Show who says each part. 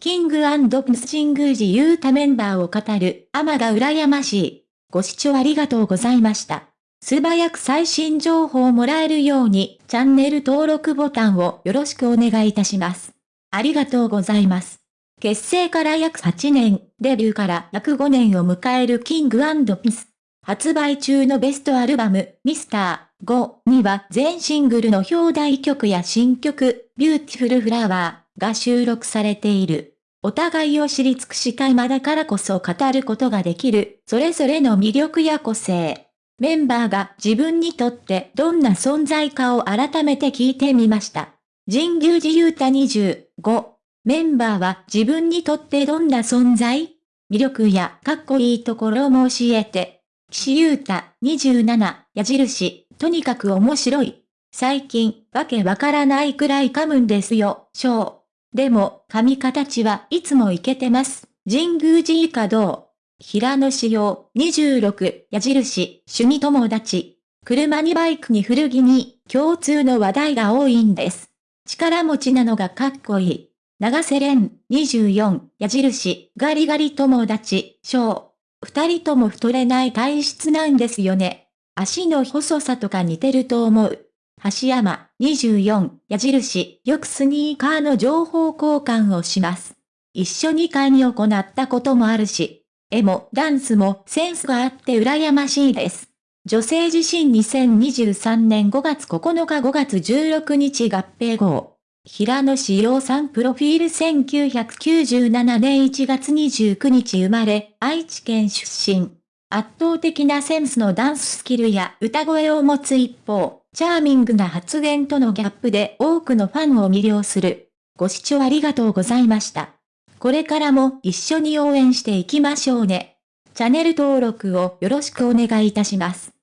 Speaker 1: King & Prince 神宮寺勇太メンバーを語る、アマが羨ましい。ご視聴ありがとうございました。素早く最新情報をもらえるように、チャンネル登録ボタンをよろしくお願いいたします。ありがとうございます。結成から約8年、デビューから約5年を迎える King & Prince。発売中のベストアルバム、ミスター5には全シングルの表題曲や新曲、 Beautiful Flower が収録されている。お互いを知り尽くした今だからこそ語ることができる、それぞれの魅力や個性。メンバーが自分にとってどんな存在かを改めて聞いてみました。神宮寺勇太25。メンバーは自分にとってどんな存在？魅力やかっこいいところも教えて。岸優太27矢印、とにかく面白い。最近、わけわからないくらい噛むんですよ、ショー。でも、髪形はいつもいけてます。神宮寺以下道。平野仕様26矢印趣味友達。車にバイクに古着に共通の話題が多いんです。力持ちなのがかっこいい。長瀬廉24矢印ガリガリ友達小。二人とも太れない体質なんですよね。足の細さとか似てると思う。橋山24矢印よくスニーカーの情報交換をします。一緒に会に行ったこともあるし、絵もダンスもセンスがあって羨ましいです。女性自身2023年5月9日5月16日合併号。平野志陽さんプロフィール1997年1月29日生まれ、愛知県出身。圧倒的なセンスのダンススキルや歌声を持つ一方、チャーミングな発言とのギャップで多くのファンを魅了する。ご視聴ありがとうございました。これからも一緒に応援していきましょうね。チャンネル登録をよろしくお願いいたします。